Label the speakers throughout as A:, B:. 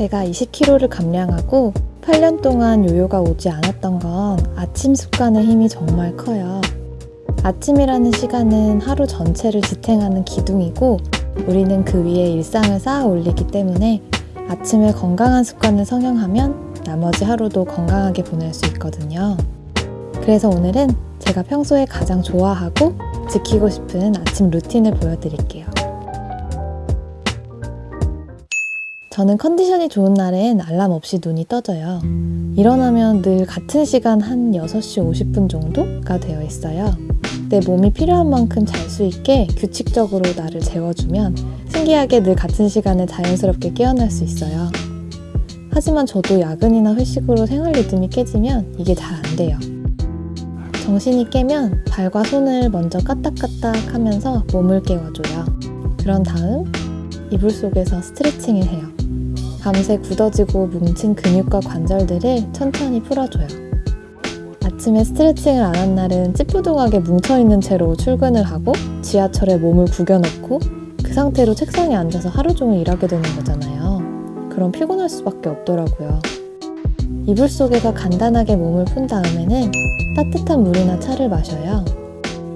A: 제가 20kg를 감량하고 8년 동안 요요가 오지 않았던 건 아침 습관의 힘이 정말 커요. 아침이라는 시간은 하루 전체를 지탱하는 기둥이고 우리는 그 위에 일상을 쌓아 올리기 때문에 아침에 건강한 습관을 성형하면 나머지 하루도 건강하게 보낼 수 있거든요. 그래서 오늘은 제가 평소에 가장 좋아하고 지키고 싶은 아침 루틴을 보여드릴게요. 저는 컨디션이 좋은 날엔 알람 없이 눈이 떠져요. 일어나면 늘 같은 시간 한 6시 50분 정도가 되어 있어요. 내 몸이 필요한 만큼 잘 수 있게 규칙적으로 나를 재워주면 신기하게 늘 같은 시간에 자연스럽게 깨어날 수 있어요. 하지만 저도 야근이나 회식으로 생활 리듬이 깨지면 이게 잘 안 돼요. 정신이 깨면 발과 손을 먼저 까딱까딱 하면서 몸을 깨워줘요. 그런 다음 이불 속에서 스트레칭을 해요. 밤새 굳어지고 뭉친 근육과 관절들을 천천히 풀어줘요. 아침에 스트레칭을 안 한 날은 찌뿌둥하게 뭉쳐있는 채로 출근을 하고 지하철에 몸을 구겨넣고 그 상태로 책상에 앉아서 하루 종일 일하게 되는 거잖아요. 그럼 피곤할 수밖에 없더라고요. 이불 속에서 간단하게 몸을 푼 다음에는 따뜻한 물이나 차를 마셔요.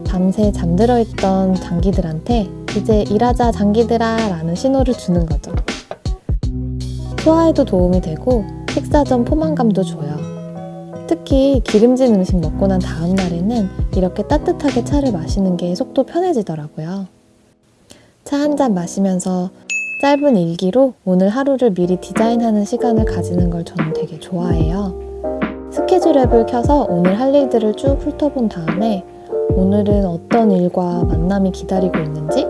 A: 밤새 잠들어 있던 장기들한테 이제 일하자 장기들아 라는 신호를 주는 거죠. 소화에도 도움이 되고 식사 전 포만감도 줘요. 특히 기름진 음식 먹고 난 다음 날에는 이렇게 따뜻하게 차를 마시는 게 속도 편해지더라고요. 차 한 잔 마시면서 짧은 일기로 오늘 하루를 미리 디자인하는 시간을 가지는 걸 저는 되게 좋아해요. 스케줄 앱을 켜서 오늘 할 일들을 쭉 훑어본 다음에 오늘은 어떤 일과 만남이 기다리고 있는지,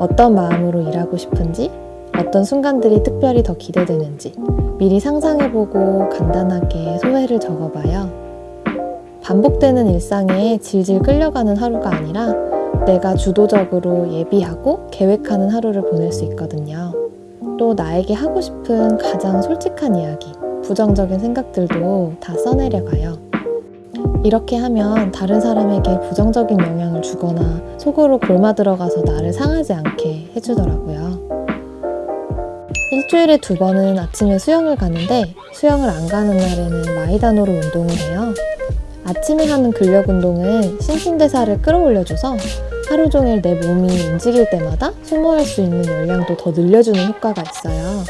A: 어떤 마음으로 일하고 싶은지, 어떤 순간들이 특별히 더 기대되는지 미리 상상해보고 간단하게 소회를 적어봐요. 반복되는 일상에 질질 끌려가는 하루가 아니라 내가 주도적으로 예비하고 계획하는 하루를 보낼 수 있거든요. 또 나에게 하고 싶은 가장 솔직한 이야기, 부정적인 생각들도 다 써내려가요. 이렇게 하면 다른 사람에게 부정적인 영향을 주거나 속으로 골마 들어가서 나를 상하지 않게 해주더라고요. 일주일에 두 번은 아침에 수영을 가는데 수영을 안 가는 날에는 마이다노로 운동을 해요. 아침에 하는 근력 운동은 신진대사를 끌어올려줘서 하루 종일 내 몸이 움직일 때마다 소모할 수 있는 열량도 더 늘려주는 효과가 있어요.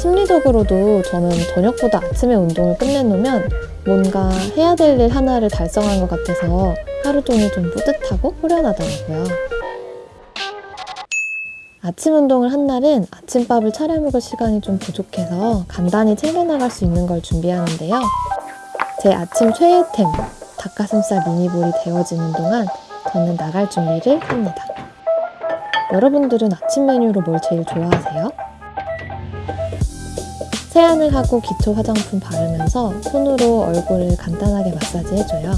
A: 심리적으로도 저는 저녁보다 아침에 운동을 끝내놓으면 뭔가 해야 될 일 하나를 달성한 것 같아서 하루 종일 좀 뿌듯하고 후련하더라고요. 아침 운동을 한 날은 아침밥을 차려 먹을 시간이 좀 부족해서 간단히 챙겨나갈 수 있는 걸 준비하는데요. 제 아침 최애템, 닭가슴살 미니볼이 데워지는 동안 저는 나갈 준비를 합니다. 여러분들은 아침 메뉴로 뭘 제일 좋아하세요? 세안을 하고 기초 화장품 바르면서 손으로 얼굴을 간단하게 마사지 해줘요.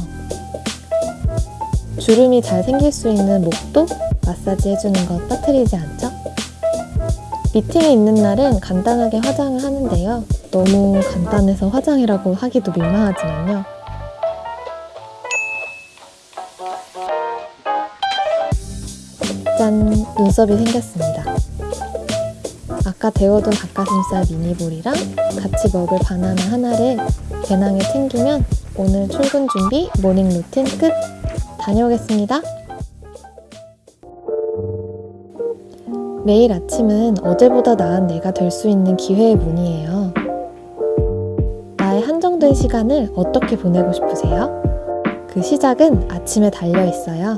A: 주름이 잘 생길 수 있는 목도 마사지 해주는 거 빠뜨리지 않죠? 미팅이 있는 날은 간단하게 화장을 하는데요. 너무 간단해서 화장이라고 하기도 민망하지만요. 짠! 눈썹이 생겼습니다. 아까 데워둔 닭가슴살 mini ball이랑 같이 먹을 바나나 하나를 배낭에 챙기면 오늘 출근 준비 morning routine 끝! 다녀오겠습니다. 매일 아침은 어제보다 나은 내가 될 수 있는 기회의 문이에요. 나의 한정된 시간을 어떻게 보내고 싶으세요? 그 시작은 아침에 달려 있어요.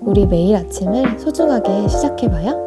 A: 우리 매일 아침을 소중하게 시작해봐요.